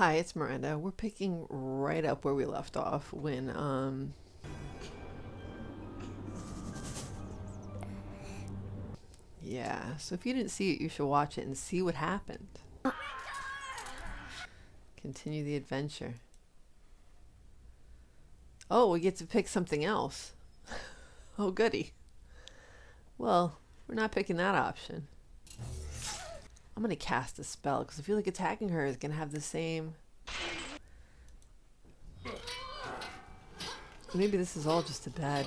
Hi, it's Miranda. We're picking right up where we left off when, um... Yeah, so if you didn't see it, you should watch it and see what happened. Continue the adventure. Oh, we get to pick something else. oh, goody. Well, we're not picking that option. I'm gonna cast a spell because I feel like attacking her is gonna have the same. Maybe this is all just a bad.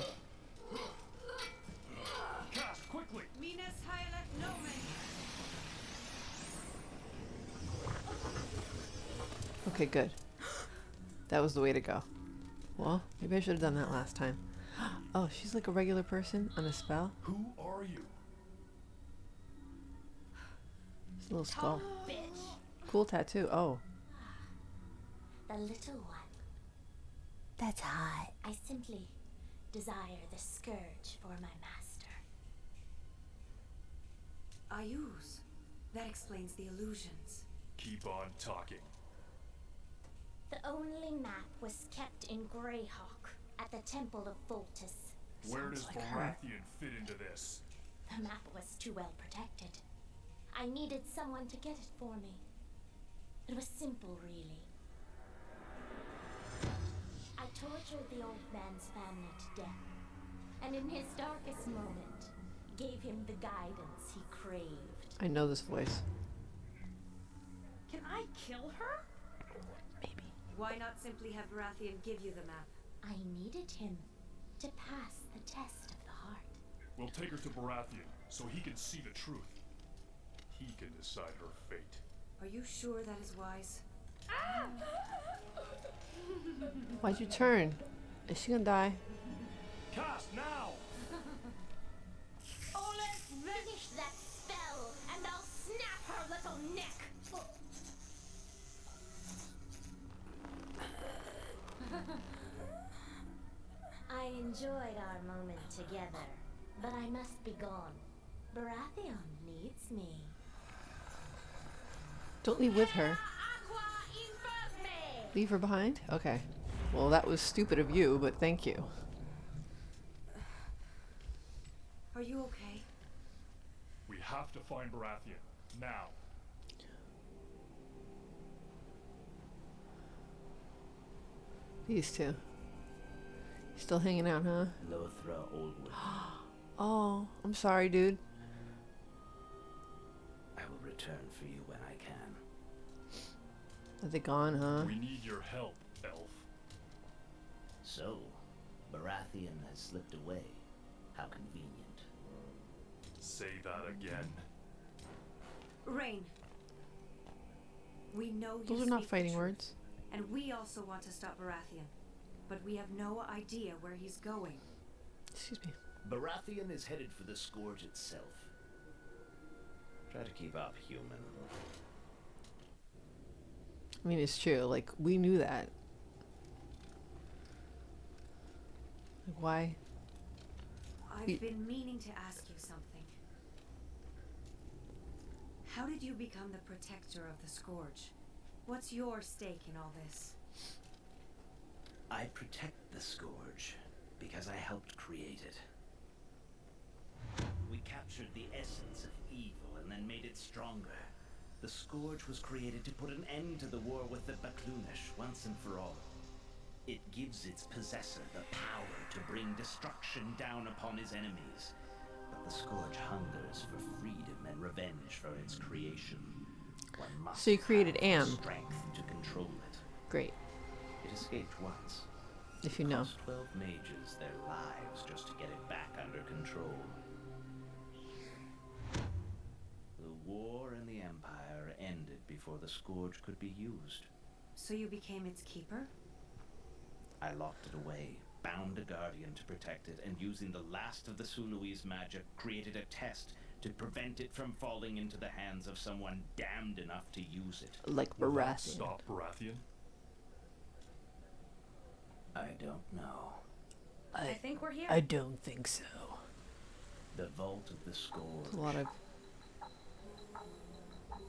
Cast quickly. Minas Hyalet Nomen. Okay, good. That was the way to go. Well, maybe I should have done that last time. Oh, she's like a regular person on a spell. Who are you? It's a little skull. Bitch, Cool tattoo. Oh, the little one. That's hot. I simply desire the scourge for my master. Iuz. That explains the illusions. Keep on talking. The only map was kept in Greyhawk at the Temple of Voltus. Where does like her. Baratheon fit into this? The map was too well protected. I needed someone to get it for me. It was simple, really. I tortured the old man's family to death, and in his darkest moment, gave him the guidance he craved. I know this voice. Can I kill her? Maybe. Why not simply have Baratheon give you the map? I needed him to pass the test of the heart. We'll take her to Baratheon so he can see the truth. He can decide her fate. Are you sure that is wise? Why'd you turn? Is she gonna die? Cast now! Oh, let's finish that spell, and I'll snap her little neck. I enjoyed our moment together, but I must be gone. Baratheon needs me. Don't leave with her. Leave her behind? Okay. Well, that was stupid of you, but thank you. Are you okay? We have to find Baratheon. Now. These two. Still hanging out, huh? Lothra Allwood. Oh, I'm sorry, dude. I will return for you when I can. Are they gone, huh? We need your help, Elf. So, Baratheon has slipped away. How convenient. Say that again. Rain. We know you Those are not fighting words. And we also want to stop Baratheon. But we have no idea where he's going. Excuse me. Baratheon is headed for the Scourge itself. Try to keep up, human. I mean, it's true. Like, we knew that. Like, why? I've Y- been meaning to ask you something. How did you become the protector of the Scourge? What's your stake in all this? I protect the Scourge because I helped create it. We captured the essence of evil and then made it stronger. The Scourge was created to put an end to the war with the Baklunish once and for all. It gives its possessor the power to bring destruction down upon his enemies. But the Scourge hungers for freedom and revenge for its creation. One must So you created Am. strength to control it. Great. It escaped once. If you know. Twelve mages their lives just to get it back under control. Before the Scourge could be used. So you became its keeper? I locked it away, bound a guardian to protect it, and using the last of the Sunui's magic, created a test to prevent it from falling into the hands of someone damned enough to use it. Like Will Baratheon. Stop Baratheon? I don't know. I, think we're here. I don't think so. The Vault of the Scourge. There's a lot of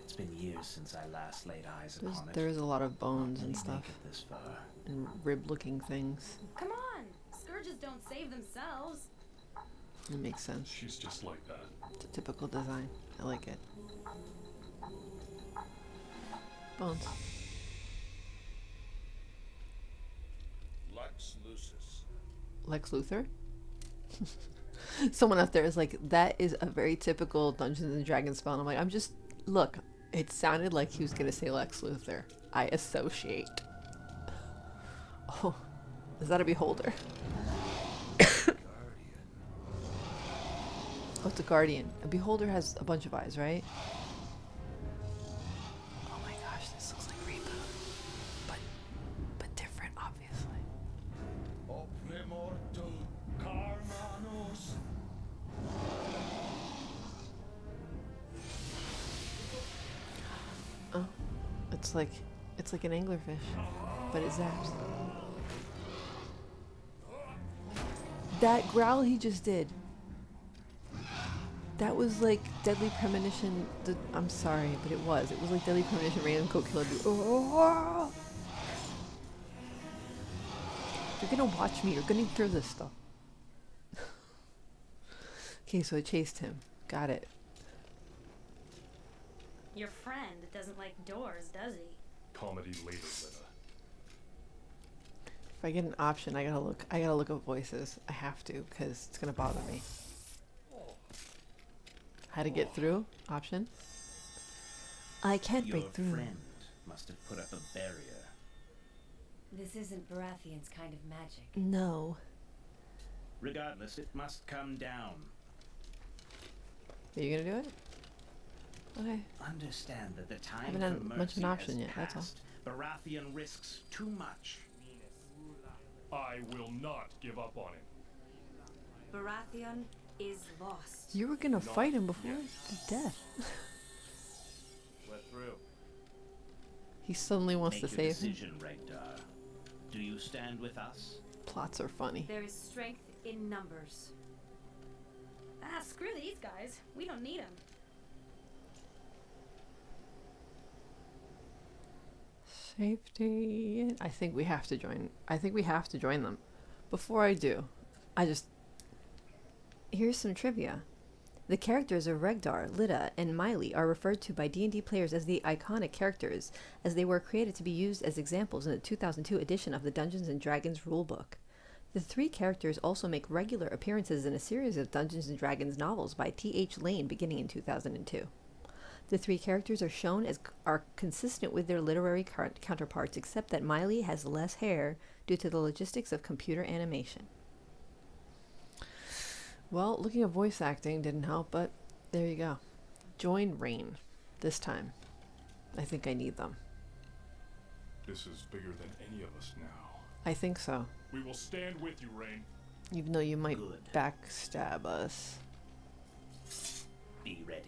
It's been years since I last laid eyes There's, upon it. there is a lot of bones and stuff this far. and rib-looking things. Come on! Scourges don't save themselves. It makes sense. She's just like that. It's a typical design. I like it. Bones. Lux Lucis. Lex Luthor. Someone out there is like, that is a very typical Dungeons and Dragons spell. And I'm like, I'm just look. It sounded like he was gonna say Lex Luthor. I associate. Oh, is that a beholder? Oh, it's a guardian. A beholder has a bunch of eyes, right? An anglerfish, but it zaps. That growl he just did. That was like Deadly Premonition. I'm sorry, but it was. It was like Deadly Premonition Random Coat Killer. Oh! You're gonna watch me. You're gonna hear this stuff. okay, so I chased him. Got it. Your friend doesn't like doors, does he? Comedy later, Lena. If I get an option, I gotta look. I gotta look up voices. I have to because it's gonna bother me. How to get through? Option. I can't Your break through. Your friend must have put up a barrier. This isn't Baratheon's kind of magic. No. Regardless, it must come down. Are you gonna do it? Okay. Understand that the time I haven't had much of an option has yet, that's all. passed. Baratheon risks too much. I will not give up on him. Baratheon is lost. You were gonna Not fight him before yet. to death. We're through. he suddenly wants Make to your save him. decision, Do you stand with us? Plots are funny. There is strength in numbers. Ah, screw these guys. We don't need them. Safety. I think we have to join. I think we have to join them. Before I do, I just. Here's some trivia. The characters of Regdar, Lidda, and Mialee are referred to by D&D players as the iconic characters, as they were created to be used as examples in the 2002 edition of the Dungeons & Dragons rulebook. The three characters also make regular appearances in a series of Dungeons & Dragons novels by T.H. Lain beginning in 2002. The three characters are shown as are consistent with their literary counterparts, except that Mialee has less hair due to the logistics of computer animation. Well, looking at voice acting didn't help, but there you go. Join Rain this time. I think I need them. This is bigger than any of us now. I think so, We will stand with you, Rain. even though you might Good. backstab us. Be ready.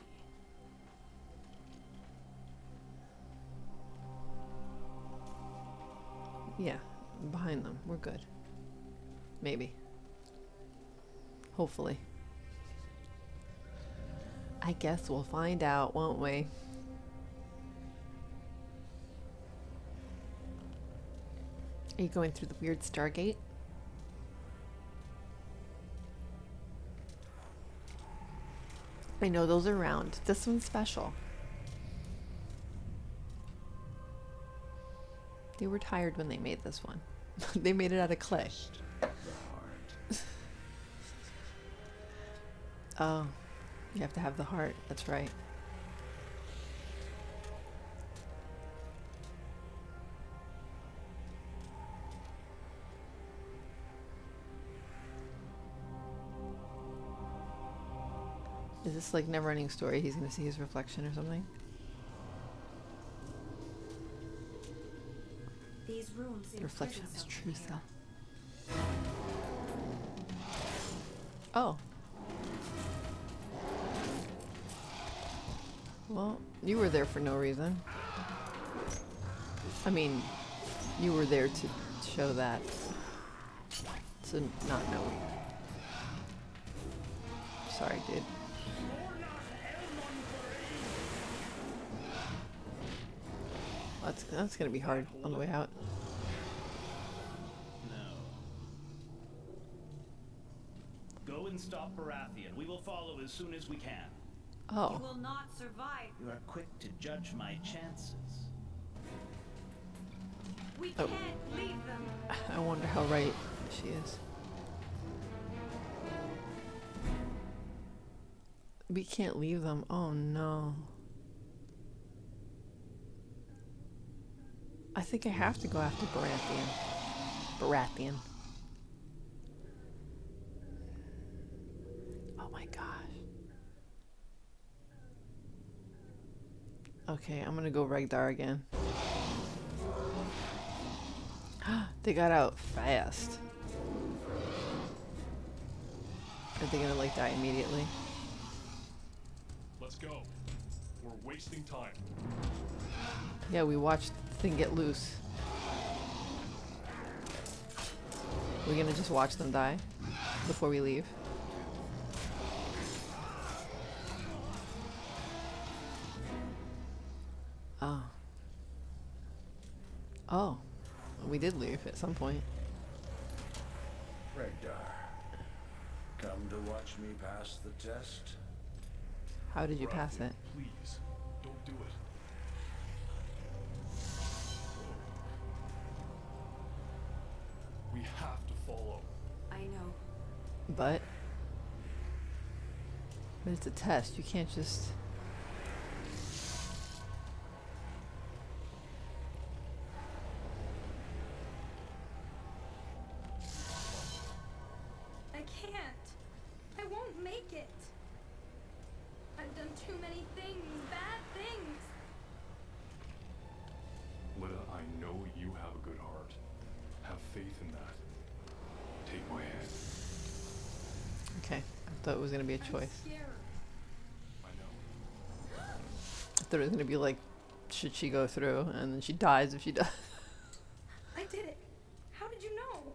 Yeah, behind them. We're good. Maybe. Hopefully. I guess we'll find out, won't we? Are you going through the weird Stargate? I know those are round. This one's special. They were tired when they made this one. they made it out of clay. Oh, you have to have the heart. That's right. Is this like never ending story? He's gonna see his reflection or something? Rooms The reflection of his true self. Oh. Well, you were there for no reason. I mean, you were there to show that. To not know. Sorry, dude. That's that's gonna be hard on the way out. No. Go and stop Baratheon. We will follow as soon as we can. Oh. You will not survive. You are quick to judge my chances. We Oh. can't leave them. I wonder how right she is. We can't leave them. Oh no. I think I have to go after Baratheon. Baratheon. Oh my gosh. Okay, I'm gonna go Regdar again. they got out fast. Are they gonna like die immediately? Let's go. We're wasting time. Yeah, we watched the thing get loose. We're gonna just watch them die before we leave. Oh. We did leave at some point. Regdar, come to watch me pass the test? How did you pass it? Please, don't do it. We have to follow. I know. But. But it's a test. You can't just. In that. Take my hand. Okay. I thought it was gonna be a I'm choice. I know. I thought it was gonna be like, should she go through, and then she dies if she does. I did it. How did you know?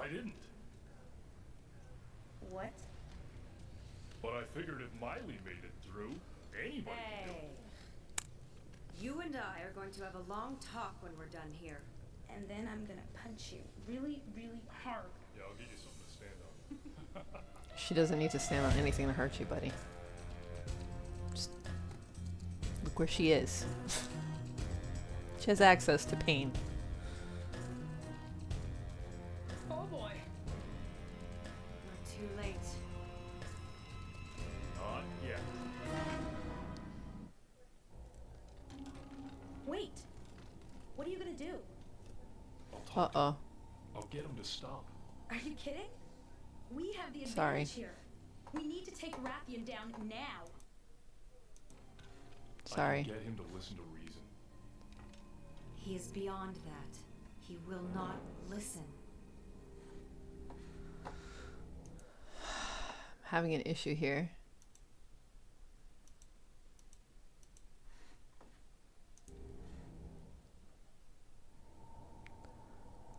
I didn't. What? But I figured if Mialee made it through, anybody could do Hey. it. You and I are going to have a long talk when we're done here. And then I'm gonna punch you really, really hard. Yeah, I'll give you something to stand on. She doesn't need to stand on anything to hurt you, buddy. Just look where she is. She has access to pain. I'll Uh talk. to oh. I'll get him to stop. Are you kidding? We have the advantage Sorry. here. We need to take Rathian down now. Sorry. get him to listen to reason. He is beyond that. He will not listen. I'm Having an issue here.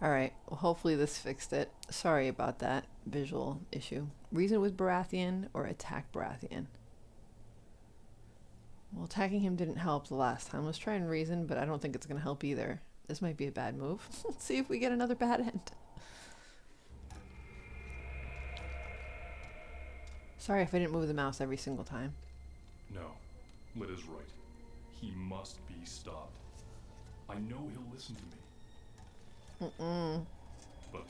Alright, well, hopefully this fixed it. Sorry about that visual issue. Reason with Baratheon or attack Baratheon? Well, attacking him didn't help the last time. Let's try and reason, but I don't think it's going to help either. This might be a bad move. Let's see if we get another bad end. Sorry if I didn't move the mouse every single time. No, Lidda's right. He must be stopped. I know he'll listen to me, Mm-mm. but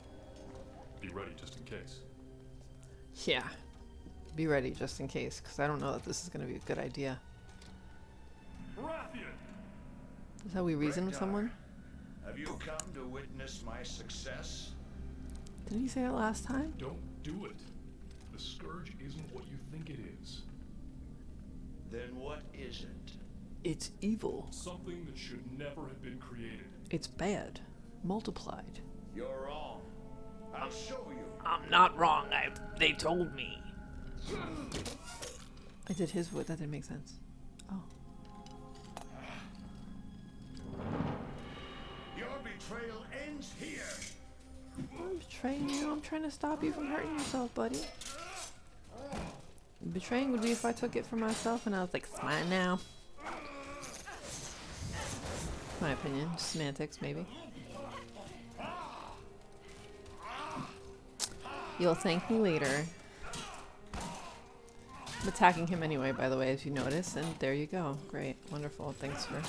be ready just in case. Yeah. Be ready just in case, because I don't know that this is going to be a good idea. Baratheon! Is that how we reason with someone? Have you come to witness my success? Didn't he say that last time? Don't do it. The Scourge isn't what you think it is. Then what is it? It's evil. Something that should never have been created. It's bad. Multiplied. You're wrong. I'll show you. I'm not wrong. I they told me. I did his voice. That didn't make sense. Oh. Your betrayal ends here. I'm betraying you. I'm trying to stop you from hurting yourself, buddy. Betraying would be if I took it for myself and I was like, it's mine now. My opinion. Semantics, maybe. You'll thank me later. I'm attacking him anyway, by the way, as you notice, and there you go. Great. Wonderful. Thanks for...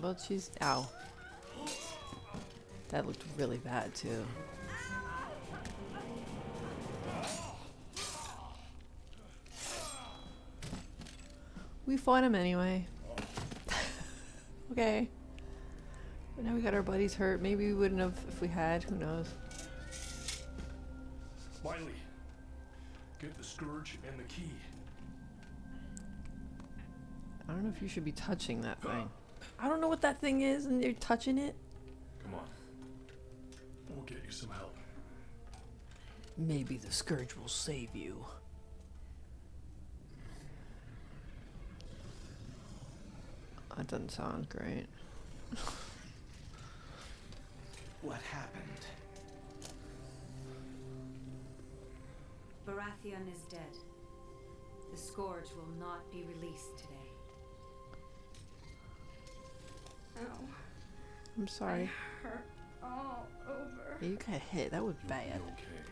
Well, she's... Ow. That looked really bad, too. We fought him anyway. okay. But now we got our buddies hurt. Maybe we wouldn't have if we had. Who knows? Mialee, get the scourge and the key. I don't know if you should be touching that uh. thing. I don't know what that thing is, and you're touching it. Come on. We'll get you some help. Maybe the scourge will save you. That doesn't sound great. What happened? Baratheon is dead. The Scourge will not be released today. Ow. I'm sorry. Hurt all over. You got hit. That was You'll bad. be okay.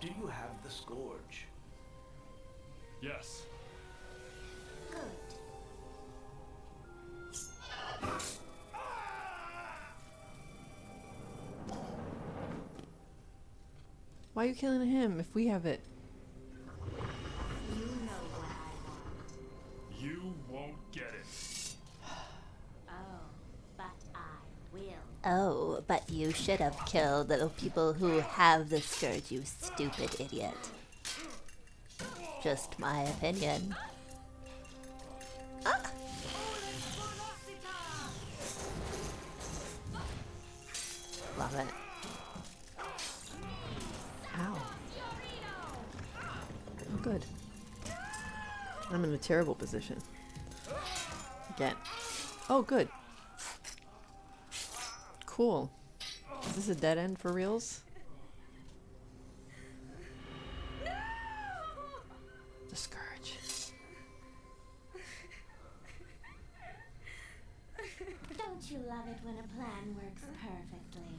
Do you have the Scourge? Yes. Good. Why are you killing him if we have it? You know what I want. You won't get it. Oh, but I will. Oh, but you should have killed the people who have the scourge, you stupid idiot. Just my opinion. Ah! Love it. Good. I'm in a terrible position. Again. Oh, good. Cool. Is this a dead end for reals? The scourge. Don't you love it when a plan works perfectly?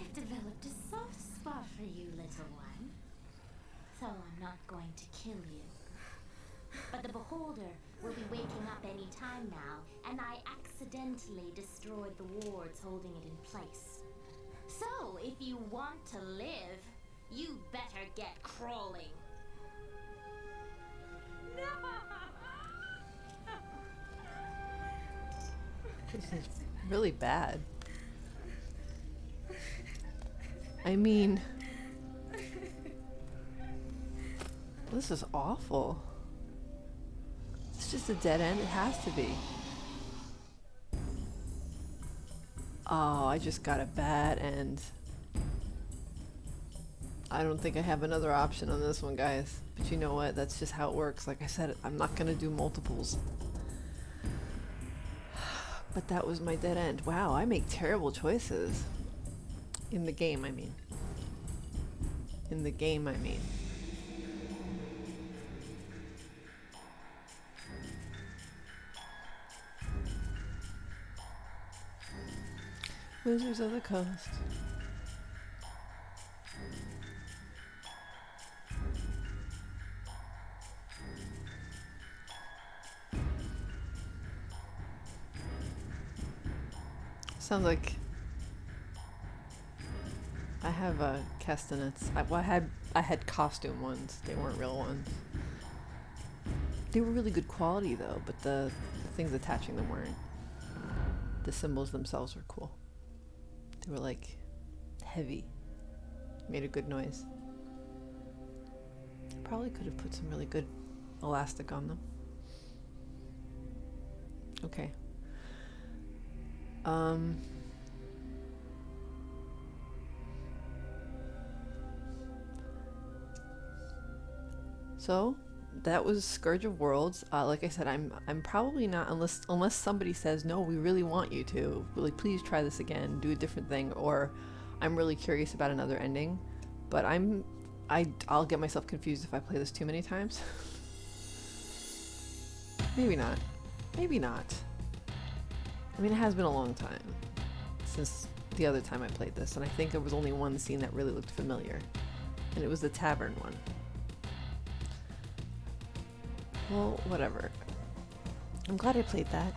I've developed a soft spot for you, little one. So I'm not going to kill you. But the Beholder will be waking up any time now, and I accidentally destroyed the wards holding it in place. So, if you want to live, you better get crawling. No! This is really bad. I mean, this is awful. It's just a dead end. It has to be. Oh, I just got a bad end. I don't think I have another option on this one, guys. But you know what? That's just how it works. Like I said, I'm not going to do multiples. But that was my dead end. Wow, I make terrible choices. In the game, I mean. In the game, I mean. Wizards of the Coast. Sounds like I have uh, castanets. I, well, I had I had costume ones. They weren't real ones. They were really good quality though, but the, the things attaching them weren't. The symbols themselves were cool. They were like heavy. Made a good noise. Probably could have put some really good elastic on them. Okay. Um. So that was Scourge of Worlds. Uh, like I said, I'm I'm probably not unless unless somebody says no, we really want you to. Really, please try this again, do a different thing, or I'm really curious about another ending. But I'm I I'll get myself confused if I play this too many times. Maybe not. Maybe not. I mean, it has been a long time since the other time I played this, and I think there was only one scene that really looked familiar, and it was the tavern one. Well, whatever. I'm glad I played that.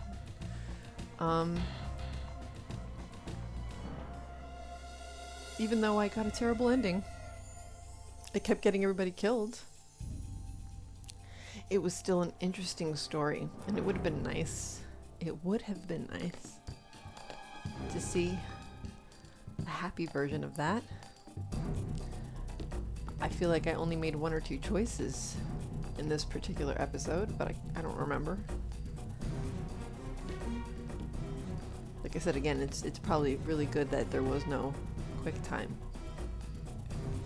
Um, even though I got a terrible ending, I kept getting everybody killed. It was still an interesting story, and it would have been nice. It would have been nice to see a happy version of that. I feel like I only made one or two choices in this particular episode, but I, I don't remember. Like I said again, it's it's probably really good that there was no quick time.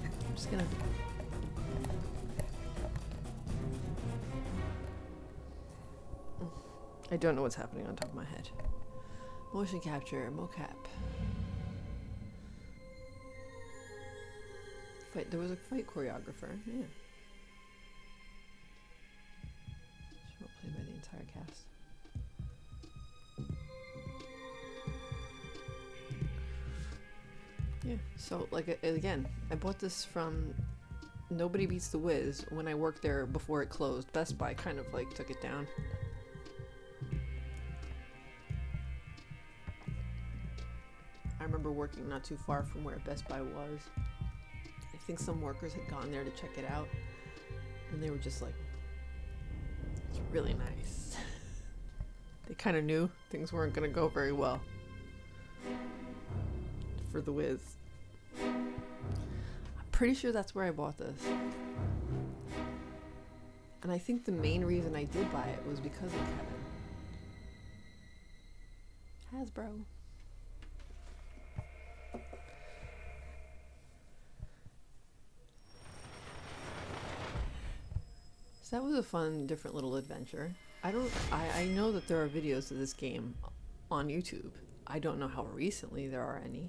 I'm just gonna I don't know what's happening on top of my head. Motion capture, mocap. Fight. There was a fight choreographer. Yeah. Yeah. So like again, I bought this from Nobody Beats the Wiz when I worked there before it closed. Best Buy kind of like took it down. I remember working not too far from where Best Buy was. I think some workers had gone there to check it out, and they were just like, it's really nice. they kind of knew things weren't going to go very well for the Wiz. Pretty sure that's where I bought this. And I think the main reason I did buy it was because of Kevin. Hasbro. So that was a fun, different little adventure. I don't. I, I know that there are videos of this game on YouTube. I don't know how recently there are any.